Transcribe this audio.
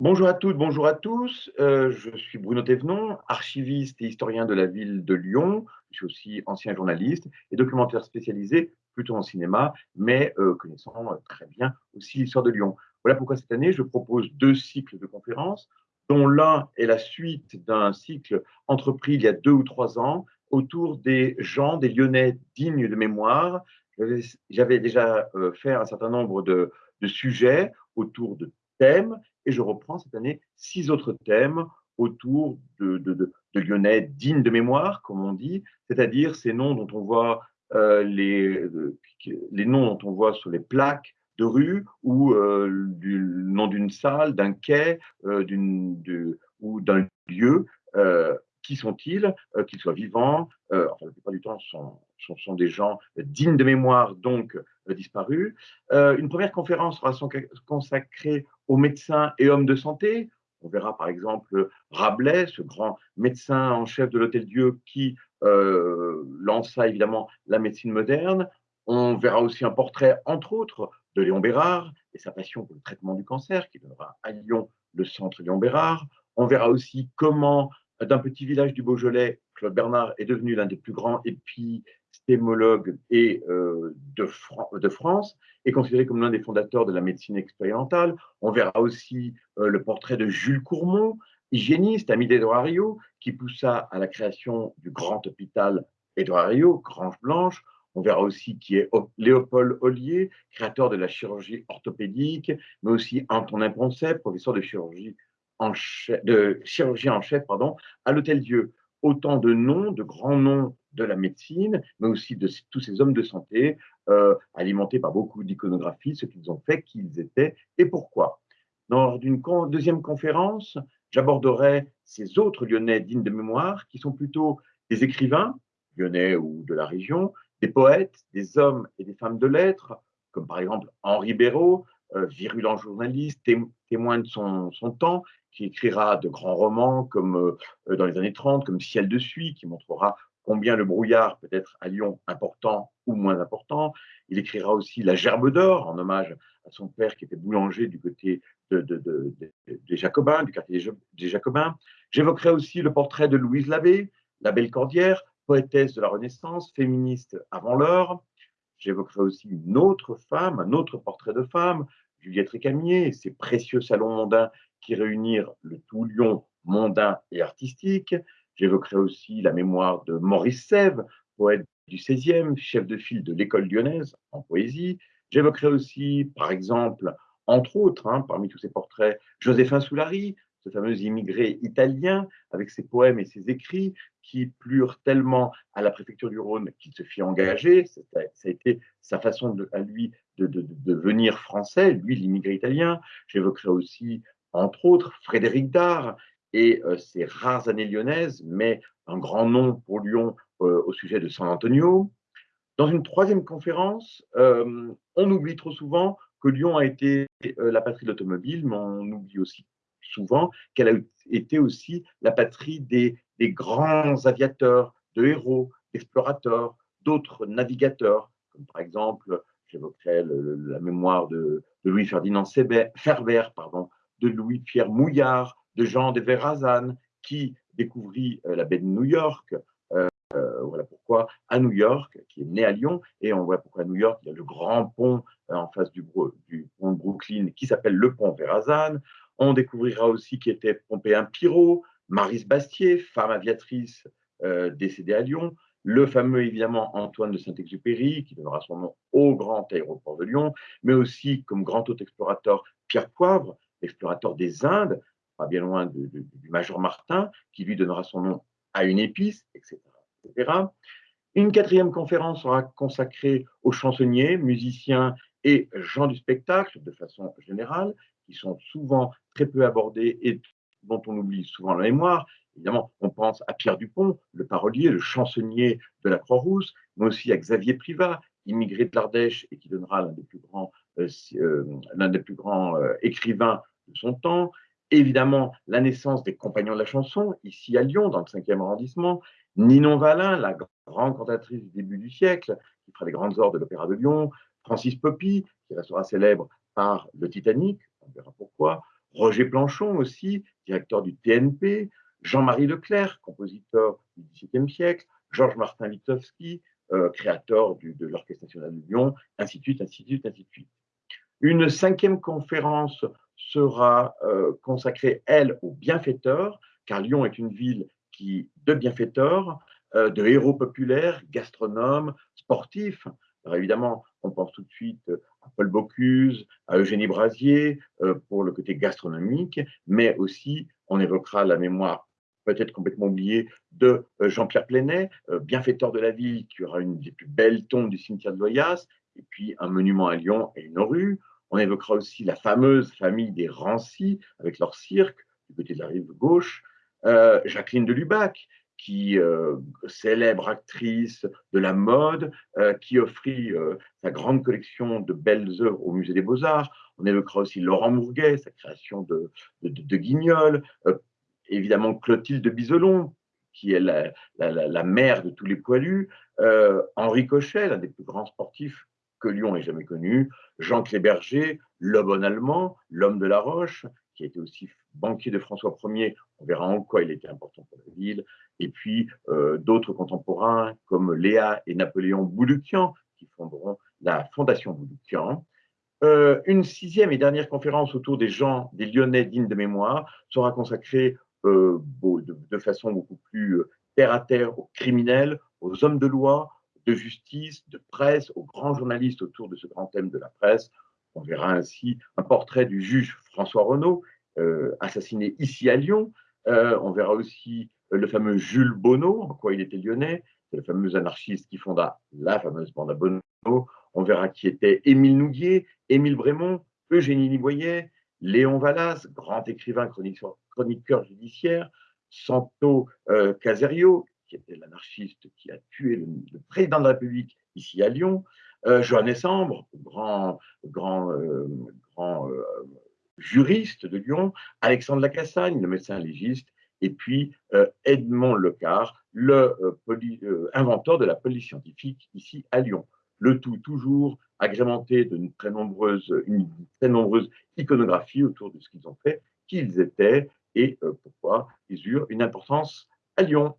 Bonjour à toutes, bonjour à tous. Euh, je suis Bruno Thévenon, archiviste et historien de la ville de Lyon. Je suis aussi ancien journaliste et documentaire spécialisé plutôt en cinéma, mais euh, connaissant euh, très bien aussi l'histoire de Lyon. Voilà pourquoi cette année, je propose deux cycles de conférences, dont l'un est la suite d'un cycle entrepris il y a deux ou trois ans autour des gens, des Lyonnais dignes de mémoire. J'avais déjà fait un certain nombre de, de sujets autour de thèmes et je reprends cette année six autres thèmes autour de, Lyonnais dignes de mémoire, comme on dit, c'est-à-dire ces noms dont on voit euh, les, les noms dont on voit sur les plaques de rue ou euh, du nom d'une salle, d'un quai euh, ou d'un lieu. qui sont-ils Qu'ils soient vivants, enfin la plupart du temps sont, sont, sont, des gens dignes de mémoire, donc disparus. une première conférence sera consacrée aux médecins et hommes de santé. On verra par exemple Rabelais, ce grand médecin en chef de l'Hôtel Dieu qui euh, lança évidemment la médecine moderne. On verra aussi un portrait, entre autres, de Léon Bérard et sa passion pour le traitement du cancer, qui donnera à Lyon le centre Léon Bérard. On verra aussi comment, d'un petit village du Beaujolais, Claude Bernard est devenu l'un des plus grands épis stémologue et euh, de, France, est considéré comme l'un des fondateurs de la médecine expérimentale. On verra aussi euh, le portrait de Jules Courmont, hygiéniste, ami d'Edouard Rio, qui poussa à la création du grand hôpital Édouard Rio, Grange Blanche. On verra aussi qui est Léopold Ollier, créateur de la chirurgie orthopédique, mais aussi Antonin Poncet, professeur de chirurgie en chef, à l'Hôtel Dieu. Autant de noms, de grands noms de la médecine, mais aussi de tous ces hommes de santé, euh, alimentés par beaucoup d'iconographie, ce qu'ils ont fait, qui ils étaient et pourquoi. Dans une deuxième conférence, j'aborderai ces autres Lyonnais dignes de mémoire, qui sont plutôt des écrivains, lyonnais ou de la région, des poètes, des hommes et des femmes de lettres, comme par exemple Henri Béraud, virulent journaliste, témoin de son, son, temps, qui écrira de grands romans comme euh, dans les années 30, comme Ciel de Suie, qui montrera combien le brouillard peut être à Lyon important ou moins important. Il écrira aussi La Gerbe d'Or, en hommage à son père qui était boulanger du côté des Jacobins, du quartier des Jacobins. J'évoquerai aussi le portrait de Louise Labbé, la belle cordière, poétesse de la Renaissance, féministe avant l'heure. J'évoquerai aussi une autre femme, un autre portrait de femme, Juliette Récamier, ses précieux salons mondains qui réunirent le tout Lyon mondain et artistique. J'évoquerai aussi la mémoire de Maurice Sèvres, poète du XVIe, chef de file de l'école lyonnaise en poésie. J'évoquerai aussi, par exemple, entre autres, hein, parmi tous ces portraits, Joséphin Soulari, ce fameux immigré italien, avec ses poèmes et ses écrits qui plurent tellement à la préfecture du Rhône qu'il se fit engager. Ça a été sa façon à lui de devenir français, lui, l'immigré italien. J'évoquerai aussi, entre autres, Frédéric Dard, et euh, ses rares années lyonnaises, mais un grand nom pour Lyon euh, au sujet de San Antonio. Dans une troisième conférence, euh, on oublie trop souvent que Lyon a été la patrie de l'automobile, mais on oublie aussi souvent qu'elle a été aussi la patrie des, grands aviateurs, de héros, d'explorateurs, d'autres navigateurs, comme par exemple, j'évoquerai la mémoire de, de Louis-Ferdinand Ferber, pardon, de Louis-Pierre Mouillard, de Jean de Verrazan qui découvrit euh, la baie de New York. Euh, euh, voilà pourquoi à New York, qui est né à Lyon, et on voit pourquoi à New York, il y a le grand pont en face du, pont de Brooklyn qui s'appelle le pont Verrazan. On découvrira aussi qui était Pompéen Pirot, Marise Bastier, femme aviatrice décédée à Lyon, le fameux évidemment Antoine de Saint-Exupéry, qui donnera son nom au grand aéroport de Lyon, mais aussi comme grand hôte explorateur Pierre Poivre, explorateur des Indes, pas bien loin du Major Martin, qui lui donnera son nom à une épice, etc. Une quatrième conférence sera consacrée aux chansonniers, musiciens et gens du spectacle de façon générale, qui sont souvent très peu abordés et dont on oublie souvent la mémoire. Évidemment, on pense à Pierre Dupont, le parolier, le chansonnier de la Croix-Rousse, mais aussi à Xavier Privat, immigré de l'Ardèche et qui donnera l'un des plus grands, euh, euh, des plus grands euh, écrivains de son temps. Évidemment la naissance des Compagnons de la chanson, ici à Lyon, dans le 5e arrondissement, Ninon Valin, la grande cantatrice du début du siècle, qui fera les grandes ors de l'Opéra de Lyon, Francis Poppy, qui restera célèbre par le Titanic, on verra pourquoi, Roger Planchon aussi, directeur du TNP, Jean-Marie Leclerc, compositeur du XVIIe siècle, Georges Martin Litovski, euh, créateur de l'Orchestre national de Lyon, ainsi de suite. Une cinquième conférence sera euh, consacrée, elle, aux bienfaiteurs, car Lyon est une ville qui, de bienfaiteurs, euh, de héros populaires, gastronomes, sportifs. Alors évidemment, on pense tout de suite Paul Bocuse, à Eugénie Brasier pour le côté gastronomique, mais aussi on évoquera la mémoire peut-être complètement oublié, de euh, Jean-Pierre Plenet, euh, bienfaiteur de la ville, qui aura une des plus belles tombes du cimetière de Loyasse, et puis un monument à Lyon et une rue. On évoquera aussi la fameuse famille des Rancy, avec leur cirque, du côté de la rive gauche. Euh, Jacqueline de Lubac, qui célèbre actrice de la mode, qui offrit sa grande collection de belles œuvres au Musée des Beaux-Arts. On évoquera aussi Laurent Mourguet, sa création de, Guignol, évidemment Clotilde Biselon, qui est la, mère de tous les poilus, euh, Henri Cochet, l'un des plus grands sportifs que Lyon ait jamais connu, Jean Cléberger, le bon allemand, l'homme de la Roche, qui était aussi banquier de François Ier, on verra en quoi il était important pour la ville, et puis euh, d'autres contemporains comme Léa et Napoléon Bouloukian, qui fonderont la Fondation Bouloukian. Euh, une sixième et dernière conférence autour des gens, des Lyonnais dignes de mémoire, sera consacrée euh, de, façon beaucoup plus terre à terre aux criminels, aux hommes de loi, de justice, de presse, aux grands journalistes autour de ce grand thème de la presse. On verra ainsi un portrait du juge François Renaud, euh, assassiné ici à Lyon. on verra aussi le fameux Jules Bonneau, en quoi il était lyonnais, le fameux anarchiste qui fonda la fameuse bande à Bonneau. On verra qui était Émile Nouguier, Émile Brémond, Eugénie Liboyer, Léon Vallas, grand écrivain chroniqueur, judiciaire, Santo euh, Caserio, qui était l'anarchiste qui a tué le, président de la République ici à Lyon, euh, Johannes grand, grand, euh, grand euh, juriste de Lyon, Alexandre Lacassagne, le médecin légiste, et puis Edmond Lecard, le inventeur de la police scientifique ici à Lyon. Le tout toujours agrémenté d'une très nombreuse, une très nombreuse iconographie autour de ce qu'ils ont fait, qui ils étaient, et euh, pourquoi ils eurent une importance à Lyon.